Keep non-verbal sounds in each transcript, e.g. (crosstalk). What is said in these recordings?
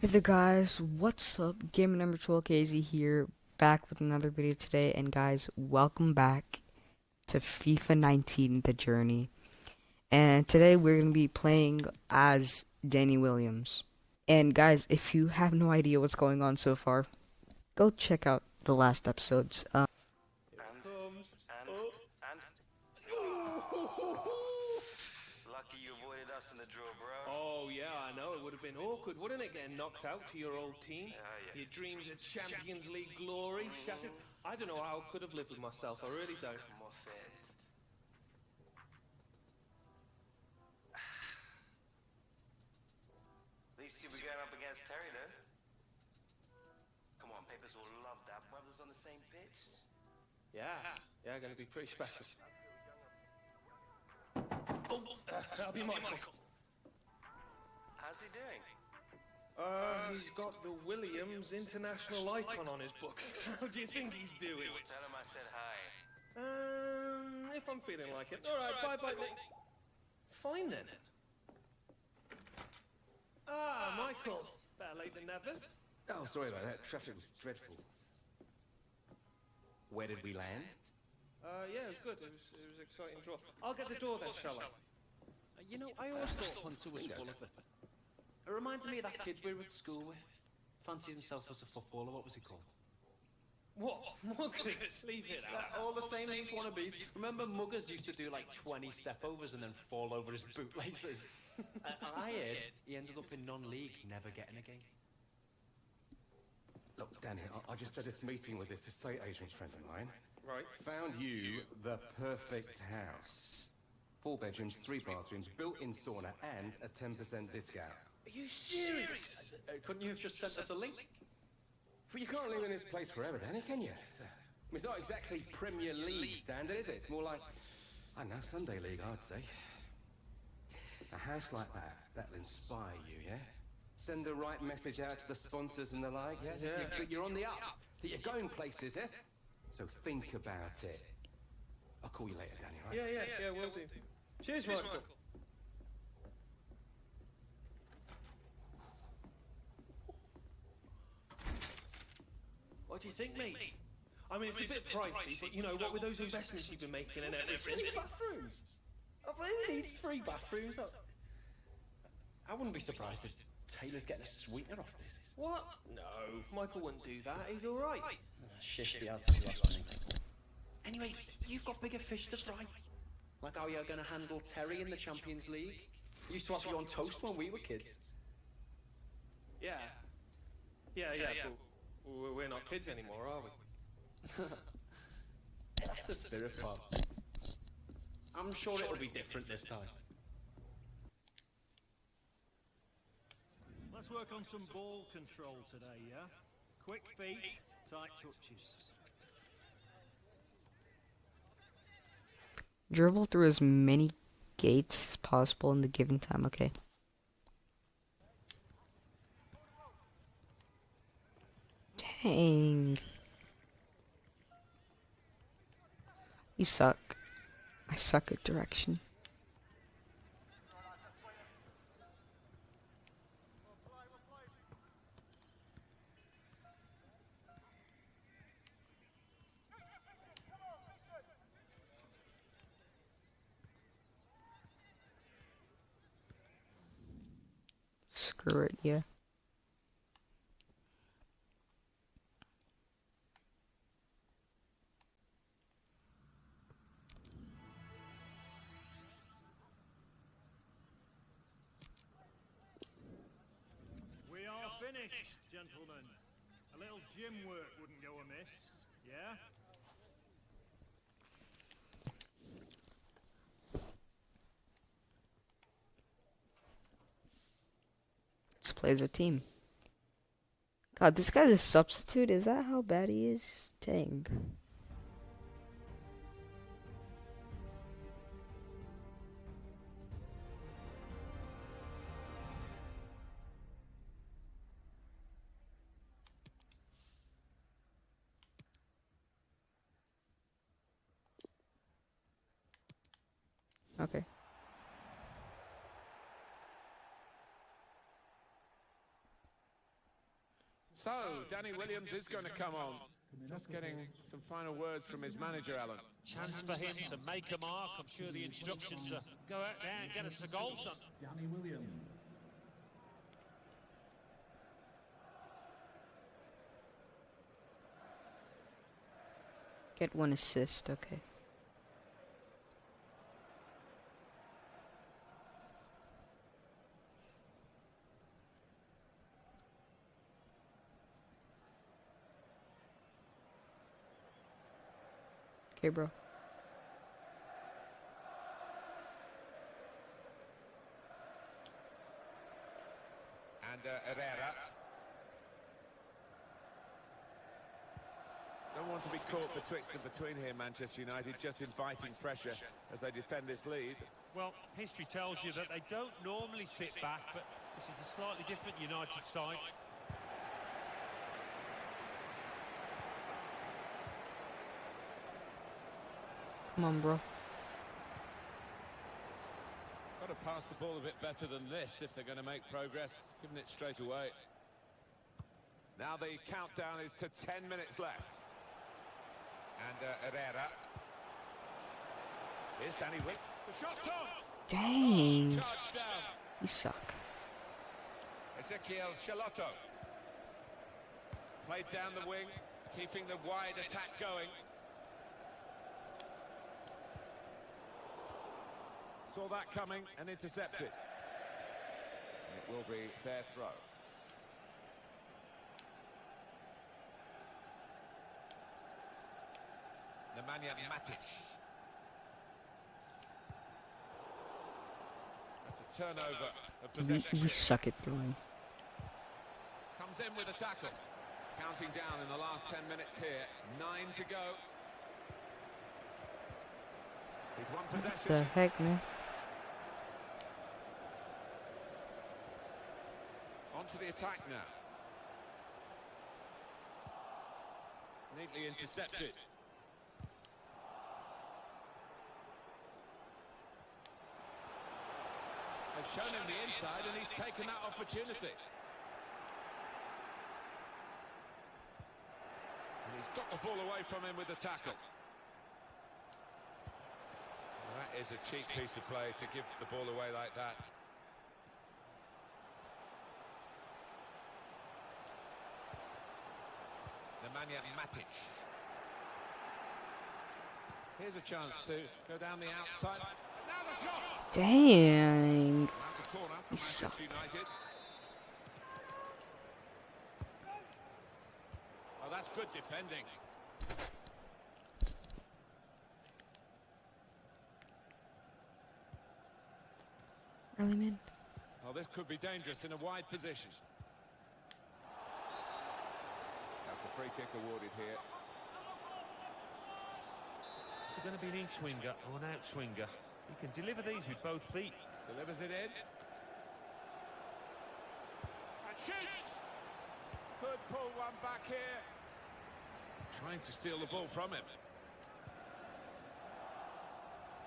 Hey there guys, what's up? Gamer number 12 KZ here, back with another video today, and guys, welcome back to FIFA 19 The Journey. And today we're going to be playing as Danny Williams. And guys, if you have no idea what's going on so far, go check out the last episodes. Um, awkward, wouldn't it, getting knocked out to your old team? Yeah, yeah. Your dreams of Champions League glory shattered. I don't know how I could have lived with myself. I really don't. Come off. At least you'll be going up against Terry, though. Come on, Papers will love that. Brothers on the same pitch. Yeah, yeah, going to be pretty special. Oh, uh, that'll be Michael. How's he doing? Uh, he's got the Williams International icon on his book. (laughs) How do you think he's doing? Tell him I said hi. Um, if I'm feeling like it. All right, bye bye. Nick. Fine then. Ah, Michael. Better late than never. Oh, sorry about that. Traffic was dreadful. Where did we land? Uh, yeah, it was good. It was, it was an exciting draw. I'll get the door then, shall I? Uh, You know, I always thought Hunter was full of it. It reminds me of that kid we were at school with. Fancied himself as a footballer. What was he called? What? Muggers? (laughs) Leave it out. all the same these wannabes. Remember Muggers used to do like 20 stepovers and then fall over his (laughs) bootlaces? (laughs) and I heard he ended up in non-league, never getting a game. Look, Danny, I, I just had this meeting with this estate agent friend of mine. Right. Found you the perfect house. Four bedrooms, three bathrooms, built-in sauna, and a 10% discount. Are you serious? Uh, couldn't you have just sent us a link? But you can't live in this place forever, Danny, can you? It's, uh, it's not exactly Premier League standard, is it? It's more like, I don't know, Sunday League, I'd say. A house like that, that'll inspire you, yeah? Send the right message out to the sponsors and the like, yeah? That Yeah. you're- you're on the up, that you're going places, yeah? So think about it. I'll call you later, Danny, all right? Yeah, yeah, yeah, will do. Cheers, Michael. What do you think, mate? I mean, it's a bit pricey, but you know, what with those investments you've been making and everything. Three bathrooms? I really need three bathrooms. I- I wouldn't be surprised if Taylor's getting a sweetener off this. What? No, Michael wouldn't do that. He's all right. Shish the answer you asked me. Anyway, you've got bigger fish to fry. Like how you're going to handle Terry in the Champions League. Used to have you on toast when we were kids. Yeah. Yeah, yeah, but we're- we're not kids anymore, are we? That's the spirit part. I'm sure it'll be different this time. Let's work on some ball control today, yeah? Quick feet, tight touches. dribble through as many gates as possible in the given time, okay? Dang. You suck. I suck at direction. Screw it, yeah. Yeah? Let's play as a team. God, this guy's a substitute? Is that how bad he is? Dang. So, Danny Williams is going to come on. Just getting some final words from his manager, Alan. Chance for him to make a mark. I'm sure the instructions are go out there and get us a goal, son. Danny Williams. Get one assist, okay. Okay, bro. And uh, Herrera. Don't want to be caught betwixt and between here, Manchester United, just inviting pressure as they defend this lead. Well, history tells you that they don't normally sit back, but this is a slightly different United side. Come on, bro. Got to pass the ball a bit better than this if they're going to make progress, giving it straight away. Now the countdown is to 10 minutes left. And uh, Herrera. Here's Danny Wick. The shot's on! Dang. You suck. Ezekiel Charlotto. Played down the wing, keeping the wide attack going. Saw that coming and intercepted. It will be their throw. Nemanja Matic. That's a turnover of We, possession. we suck at throwing. Comes in with a tackle. Counting down in the last 10 minutes here. Nine to go. He's one The heck, man? To the attack now. Neatly intercepted. They've shown him the inside and he's taken that opportunity. And he's got the ball away from him with the tackle. That is a cheap piece of play to give the ball away like that. Nemanja Matic. Here's a chance to go down the outside. Now the shot! Dang. Out of corner suck. Manchester Oh, that's good defending. Early man. Oh, this could be dangerous in a wide position. That's a free kick awarded here. Is it going to be an in swinger or an out swinger? He can deliver these with both feet. Delivers it in. And shoots! Could pull one back here. Trying to steal the ball from him.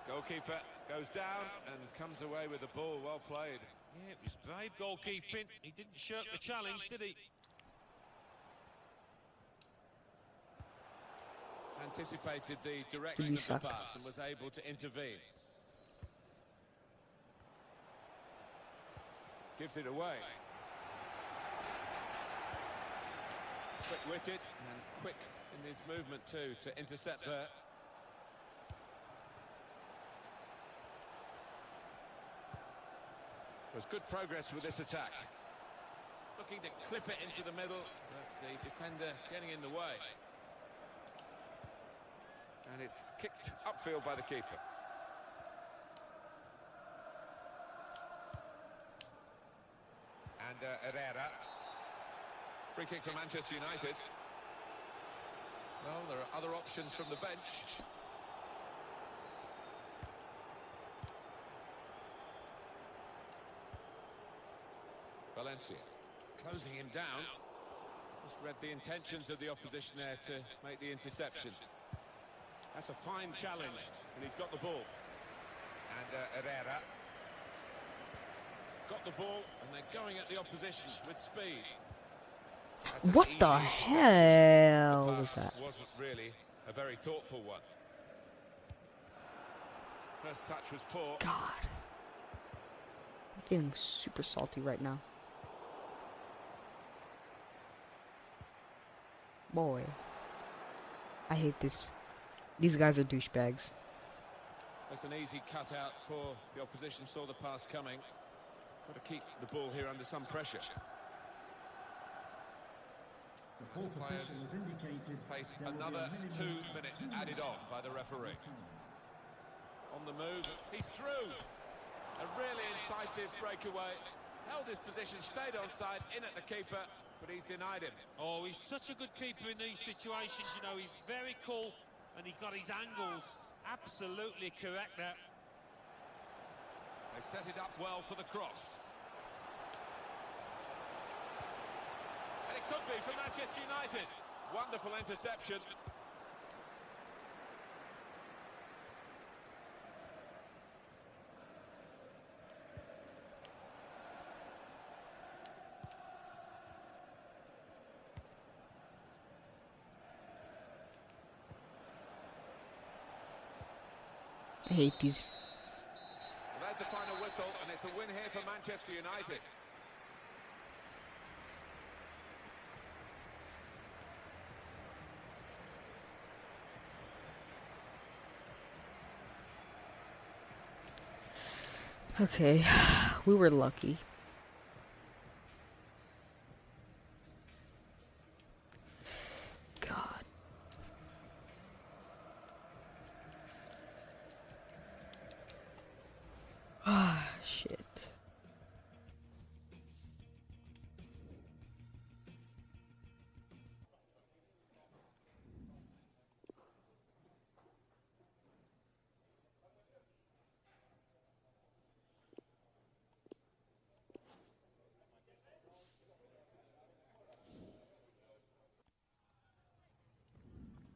Goalkeeper goes down and comes away with the ball. Well played. Yeah, it was brave goalkeeping. He didn't shirk the challenge, did he? Anticipated the direction of the pass and was able to intervene. Gives it away. Quick-witted and quick in his movement too to intercept there. There's good progress with this attack. Looking to clip it into the middle, but the defender getting in the way. And it's kicked upfield by the keeper. And uh, Herrera. Free kick for Manchester United. Well, there are other options from the bench. Valencia closing him down. Just read the intentions of the opposition there to make the interception. That's a fine challenge, and he's got the ball. And uh, Herrera got the ball, and they're going at the opposition with speed. That's What the hell The was that? Wasn't really a very thoughtful one. First touch was poor. God. I'm feeling super salty right now. Boy. I hate this. These guys are douchebags. That's an easy cutout for the opposition. Saw the pass coming. Got to keep the ball here under some pressure. And the players face another two minutes added on by the referee. On the move, he's through. A really incisive breakaway. Held his position, stayed on side, in at the keeper, but he's denied him. Oh, he's such a good keeper in these situations. You know, he's very cool and he got his angles absolutely correct there. They set it up well for the cross. And it could be for Manchester United. Wonderful interception. Hate these. The final whistle, and it's a win here for Manchester United. Okay, (sighs) we were lucky. God. Ah, shit.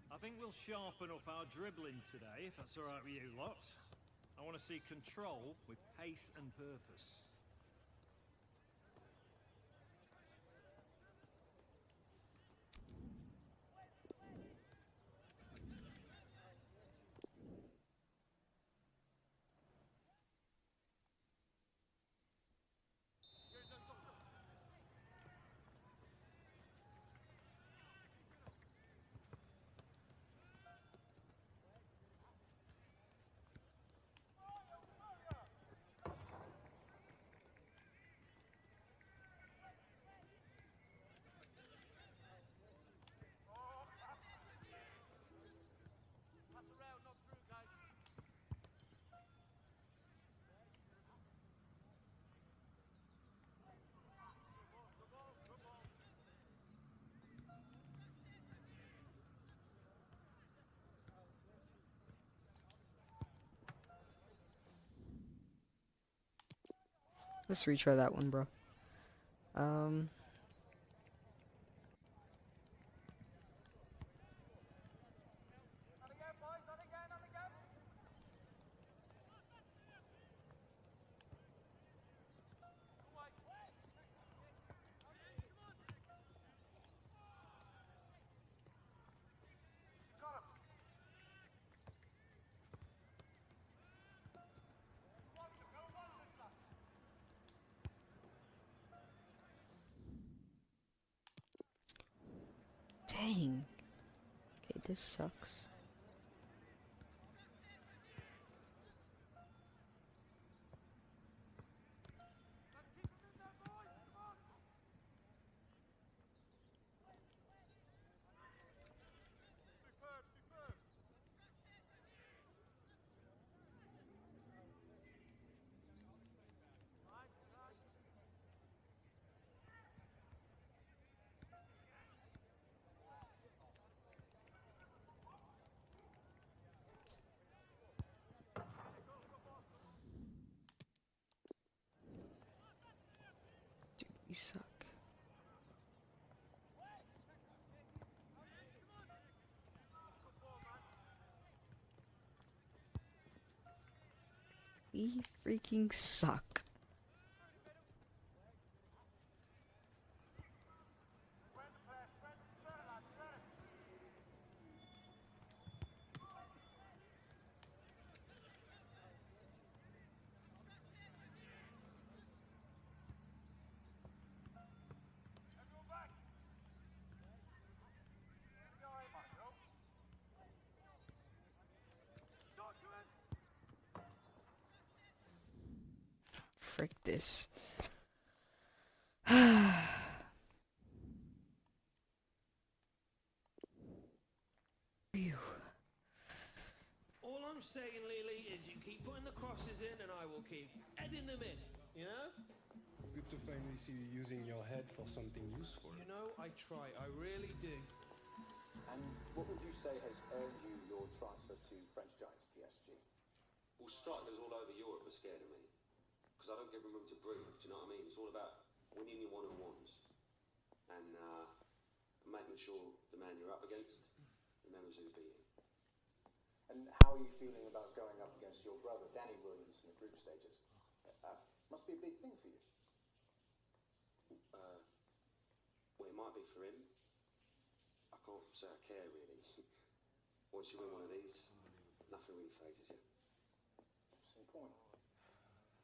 I think we'll sharpen up our dribbling today, if that's all right with you lot. I want to see control with pace and purpose. Let's retry that one, bro. Um. Dang. Okay, this sucks. Dude, we suck. We freaking suck. Frick this. (sighs) Phew. All I'm saying, Lily, is you keep putting the crosses in and I will keep adding them in, you know? Good to finally see you using your head for something useful. You know, I try, I really do. And what would you say has earned you your transfer to French Giants PSG? Well, strikers all over Europe are scared of me. Because I don't give room to breathe, do you know what I mean? It's all about winning your one-on-ones. And uh, making sure the man you're up against remembers who beat him. And how are you feeling about going up against your brother, Danny Williams, in the group stages? Uh, must be a big thing for you. Uh, well, it might be for him. I can't say I care, really. (laughs) Once you win one of these, nothing really phases you. Interesting point.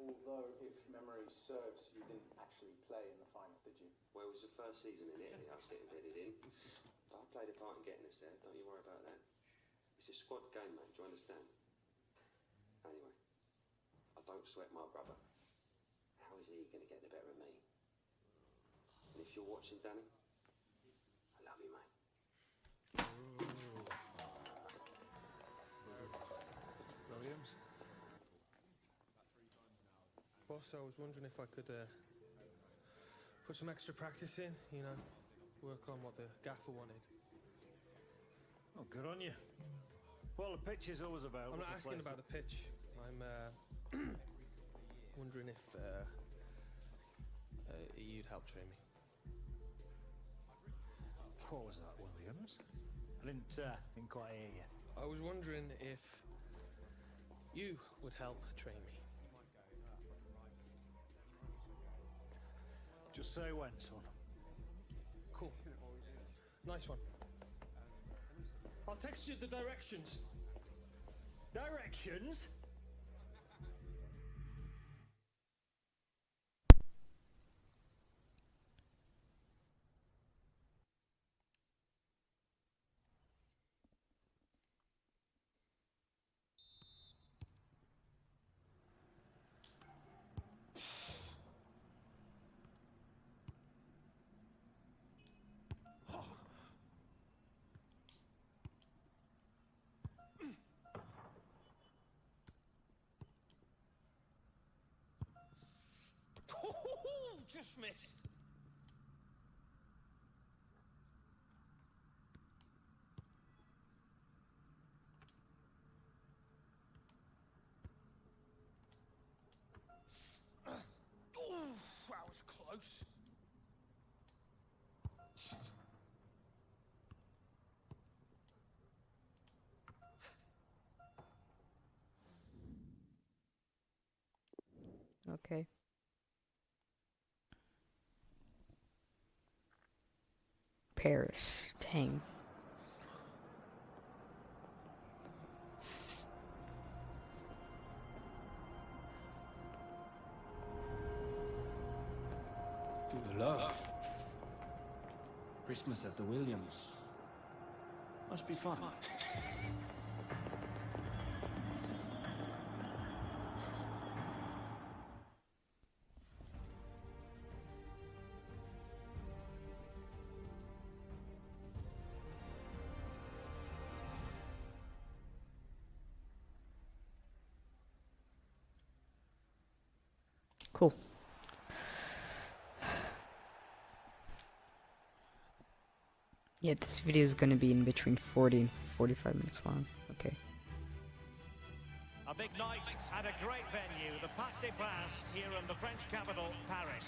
Although, if memory serves, you didn't actually play in the final, did you? Well, it was the first season in Italy I was getting bedded in. But I played a part in getting us there, don't you worry about that. It's a squad game, mate, do you understand? Anyway, I don't sweat my brother. How is he going to get the better of me? And if you're watching, Danny, Boss, I was wondering if I could uh, put some extra practice in, you know, work on what the gaffer wanted. Oh, good on you. Well, the pitch is always about. I'm not asking about the pitch. I'm uh, (clears throat) wondering if uh, uh, you'd help train me. What was that, Williams? I didn't, uh, didn't quite hear you. I was wondering if you would help train me. Just say when, son. Cool. Nice one. I'll text you the directions. Directions? Just missed. Ooh, that was close. Okay. Paris. Dang. To the love. Christmas at the Williams. Must be fun. (laughs) Yeah, this video is gonna be in between 40 and 45 minutes long. Okay. A big night at a great venue, the Parc des Princes, here in the French capital, Paris.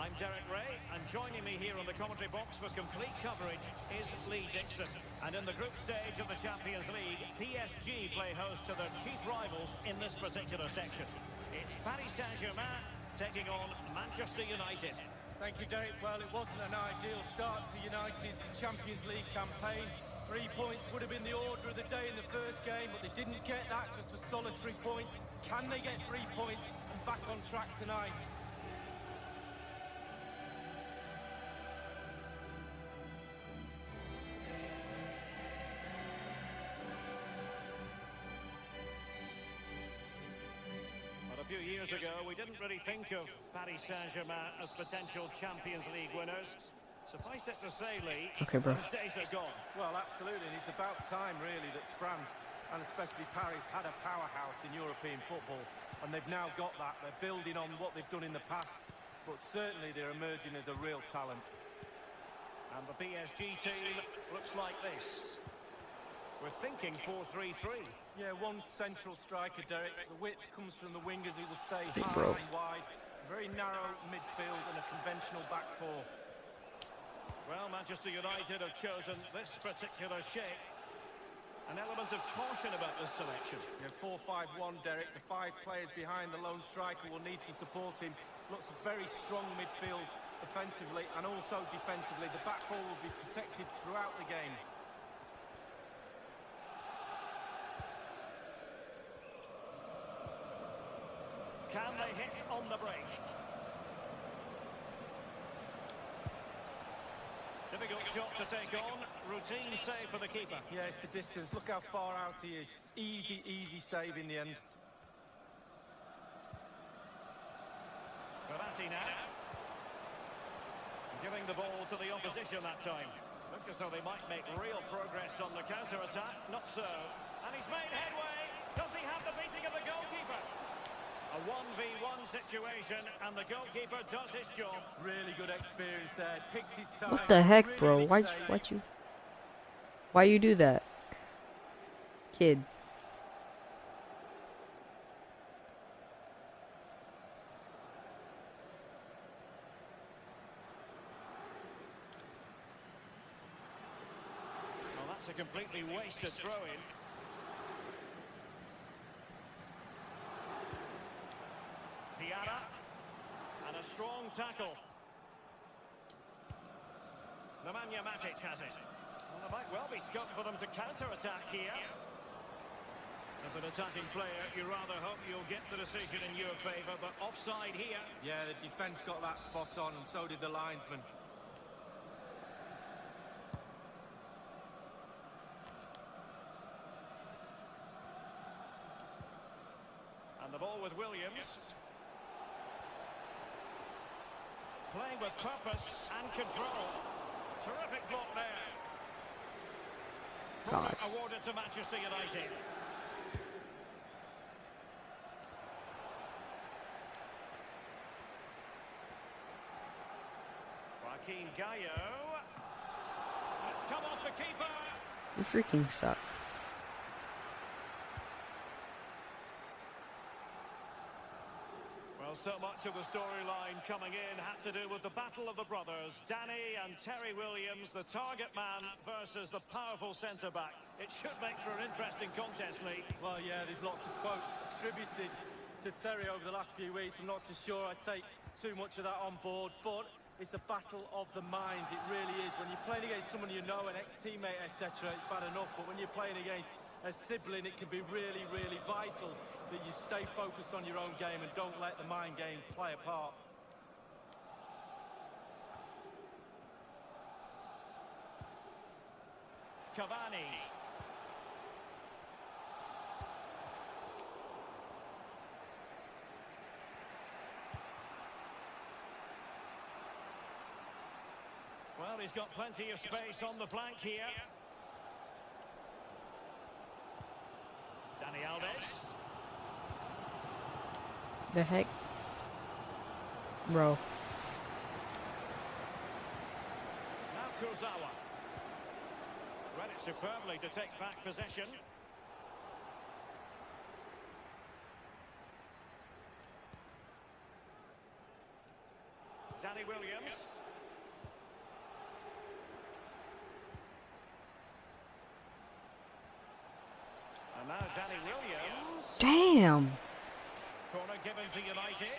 I'm Derek Ray, and joining me here on the commentary box for complete coverage is Lee Dixon. And in the group stage of the Champions League, PSG play host to their chief rivals in this particular section. It's Paris Saint-Germain taking on Manchester United. Thank you, Derek. Well, it wasn't an ideal start to United's Champions League campaign. Three points would have been the order of the day in the first game, but they didn't get that, just a solitary point. Can they get three points and back on track tonight? Years ago, we didn't really think of Paris Saint-Germain as potential Champions League winners. Suffice it to say, Lee, Okay, bro. those days are gone. Well, absolutely, and it's about time, really, that France, and especially Paris, had a powerhouse in European football, and they've now got that. They're building on what they've done in the past, but certainly they're emerging as a real talent. And the PSG team looks like this. We're thinking 4-3-3. Yeah, one central striker, Derek. The width comes from the wingers who will stay Big high bro. and wide. Very narrow midfield and a conventional back four. Well, Manchester United have chosen this particular shape. An element of caution about this selection. Yeah, 4-5-1, Derek. The five players behind the lone striker will need to support him. Looks a very strong midfield offensively and also defensively. The back four will be protected throughout the game. Can they hit on the break? Difficult shot to take on. Routine save for the keeper. Yeah, it's the distance. Look how far out he is. Easy, easy save in the end. Verratti now. Giving the ball to the opposition that time. Looked as though they might make real progress on the counter-attack. Not so. And he's made headway. Does he have the beating of the goalkeeper? A 1v1 situation, and the goalkeeper does his job. Really good experience there. Picked his time. What the heck, bro? Why why you Why you do that? Kid. Well, that's a completely wasted throw-in. Diarra. And a strong tackle. Nemanja Matic has it. Well, there might well be scope for them to counter-attack here. As an attacking player, you rather hope you'll get the decision in your favour, but offside here. Yeah, the defence got that spot on, and so did the linesman. And the ball with Williams. Playing with purpose and control. Terrific block there. God. Awarded to Manchester United. Joaquin Gallo. It's come off the keeper. You freaking suck. So much of the storyline coming in had to do with the battle of the brothers, Danny and Terry Williams, the target man versus the powerful centre-back. It should make for an interesting contest, Lee. Well, yeah, there's lots of quotes attributed to Terry over the last few weeks. I'm not so sure I take too much of that on board, but it's a battle of the minds. It really is. When you're playing against someone you know, an ex-teammate, etc., it's bad enough. But when you're playing against a sibling, it can be really, really vital that you stay focused on your own game and don't let the mind game play a part. Cavani. Well, he's got plenty of space on the flank here. Dani Alves. The heck? Bro. Now Kurzawa. Read it superbly to take back possession. Danny Williams. And now Danny Williams. Damn. Corner given to United.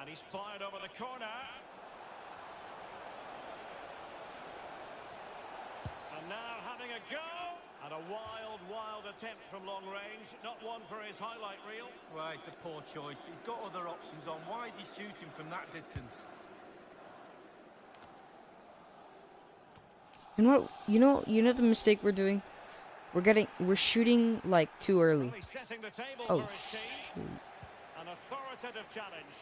And he's fired over the corner. And now having a go. And a wild, wild attempt from long range. Not one for his highlight reel. Well, it's a poor choice. He's got other options on. Why is he shooting from that distance? And what you know you know the mistake we're doing? We're getting, we're shooting like too early. Oh, for his team. shoot. An authoritative challenge.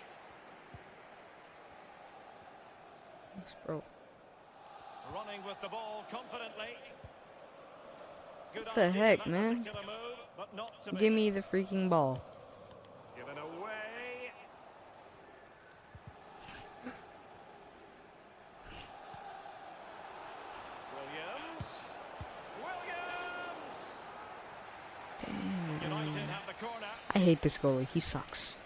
Thanks, bro. Running with the ball confidently. What the heck, man? move, but not to be. Give me the freaking ball. Given away. Williams. Williams. United have the corner. I hate this goalie. He sucks.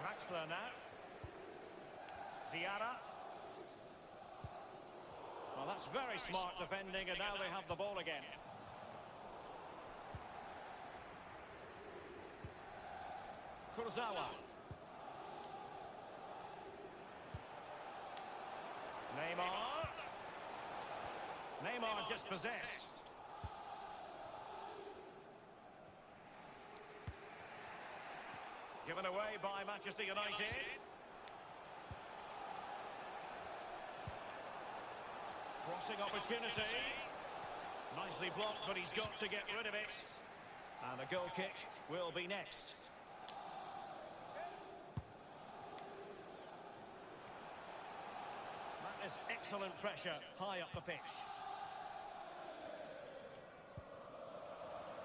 Draxler now. Diarra. Well, that's very smart defending, and now they have the ball again. Kurzawa. Neymar. Neymar just possessed. Given away by Manchester United. Crossing opportunity. Nicely blocked, but he's got to get rid of it. And the goal kick will be next. That is excellent pressure high up the pitch.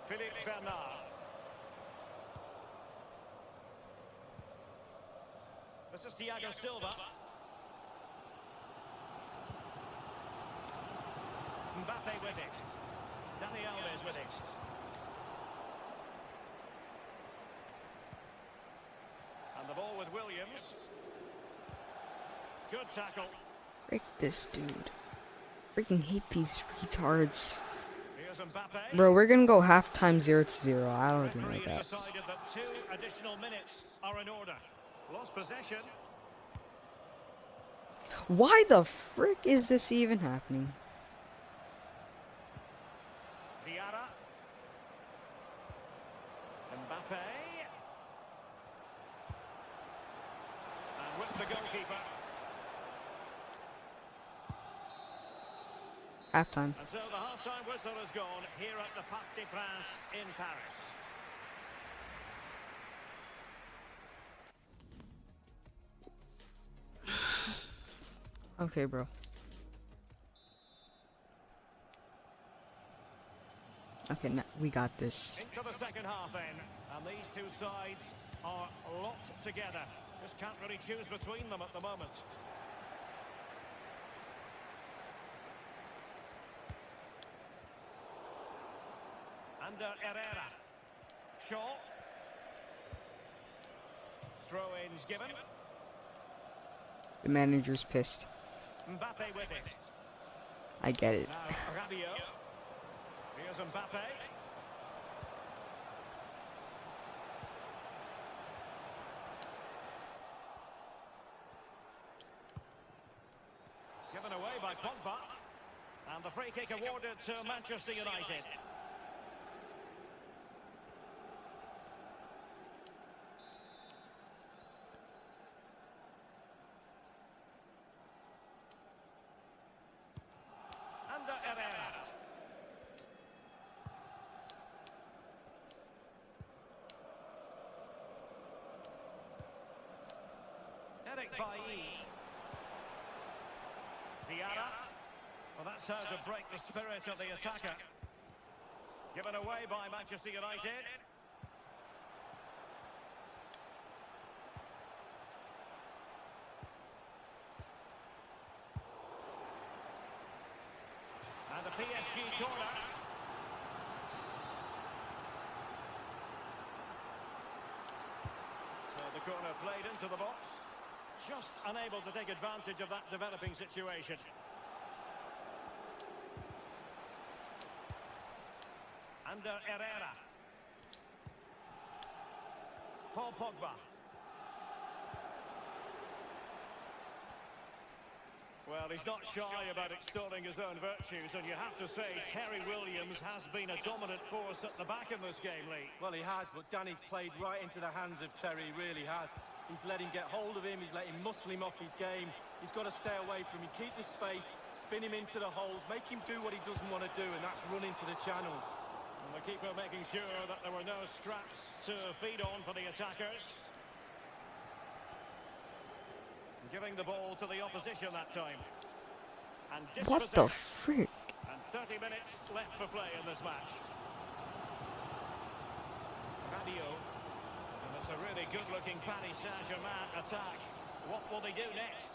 Philippe Bernard. This is Thiago Silva. Mbappe with it. Dani Alves with it. And the ball with Williams. Good tackle. Frick this dude. Freaking hate these retards. Bro, we're gonna go halftime 0 to 0. I already know Referee that. that two additional minutes are in order. Lost possession. Why the frick is this even happening? Diarra. Mbappe. And with the goalkeeper. Halftime. And so the half-time whistle has gone here at the Parc des Princes in Paris. Okay, bro. Okay, now we got this. Into the second half then. And these two sides are locked together. Just can't really choose between them at the moment. Ander Herrera. Shaw. Throw-ins given. The manager's pissed. Mbappe with it. I get it. Now (laughs) Rabiot. Here's Mbappe. Given away by Pogba. And the free kick awarded to Manchester United. Ander Herrera. Eric Bailly. Diarra. Well, that's how to break the spirit of the attacker. Given away by Manchester United. And the PSG corner. So the corner played into the box. Just unable to take advantage of that developing situation. Ander Herrera. Paul Pogba. Well, he's not shy about extolling his own virtues, and you have to say Terry Williams has been a dominant force at the back in this game, Lee. Well, he has, but Danny's played right into the hands of Terry, really has. He's let him get hold of him, he's let him muscle him off his game. He's got to stay away from him, keep the space, spin him into the holes, make him do what he doesn't want to do, and that's run into the channels. And the keeper making sure that there were no straps to feed on for the attackers. Giving the ball to the opposition that time. And What the frick? And 30 minutes left for play in this match. Radio. It's a really good-looking Paris Saint-Germain attack. What will they do next?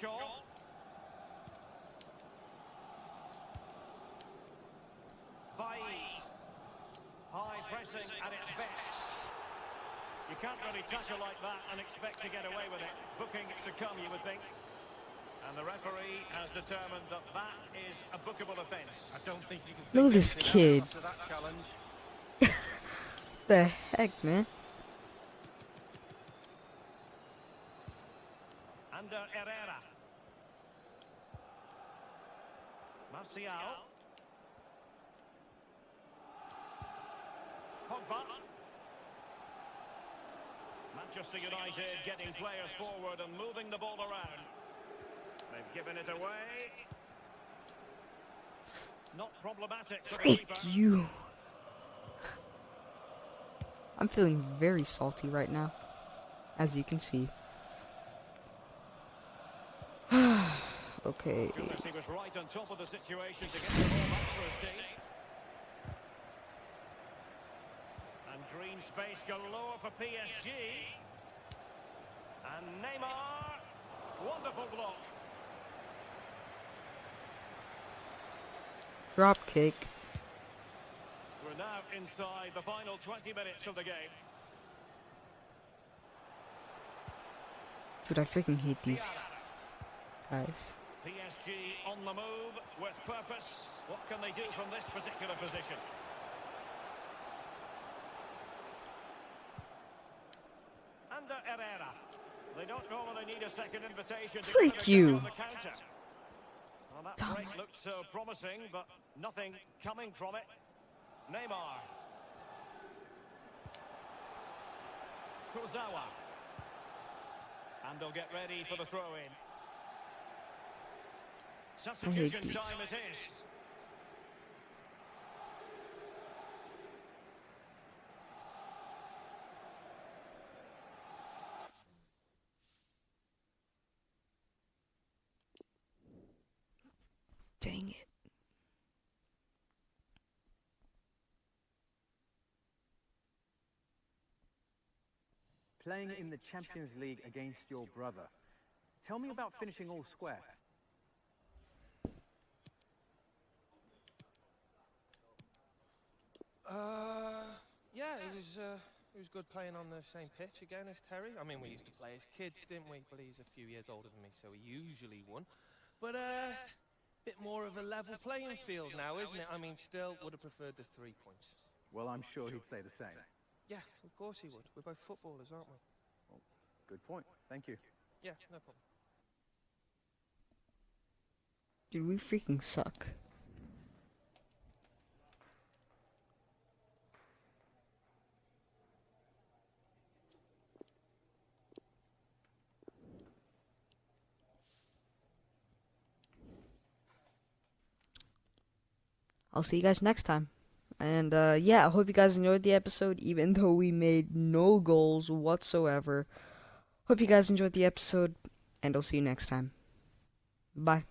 Shaw. Bailly. High pressing at its best. You can't really tackle like that and expect to get away with it. Booking to come, you would think. And the referee has determined that that is a bookable offence. I don't think you can Look at this kid. after that challenge. (laughs) The heck, man? Ander Herrera. Martial. Pogba. Manchester United getting players forward and moving the ball around. They've given it away. Not problematic for the Frick keeper. you. I'm feeling very salty right now, as you can see. (sighs) okay. He was right on top of the situation to get the ball back for his team. And green space galore for PSG. And Neymar. Wonderful block. Drop kick. We're now inside the final 20 minutes of the game. Dude, I freaking hate these guys. PSG on the move with purpose. What can they do from this particular position? Ander Herrera. They don't normally need a second invitation to Freak you. On the counter. Well, that break looked so uh, promising, but nothing coming from it. Neymar. Kurzawa. And they'll get ready for the throw-in. Substitution time it is. Playing in the Champions League against your brother. Tell me about finishing all square. Uh, yeah, it was uh, it was good playing on the same pitch again as Terry. I mean, we used to play as kids, didn't we? But he's a few years older than me, so he usually won. But uh, bit more of a level playing field now, isn't it? I mean, still would have preferred the three points. Well, I'm sure he'd say the same. Yeah, of course he would. We're both footballers, aren't we? Good point. Thank you. Yeah, no problem. Dude, we freaking suck. I'll see you guys next time. And uh, yeah, I hope you guys enjoyed the episode, even (laughs) though we made no goals whatsoever. Hope you guys enjoyed the episode, and I'll see you next time. Bye.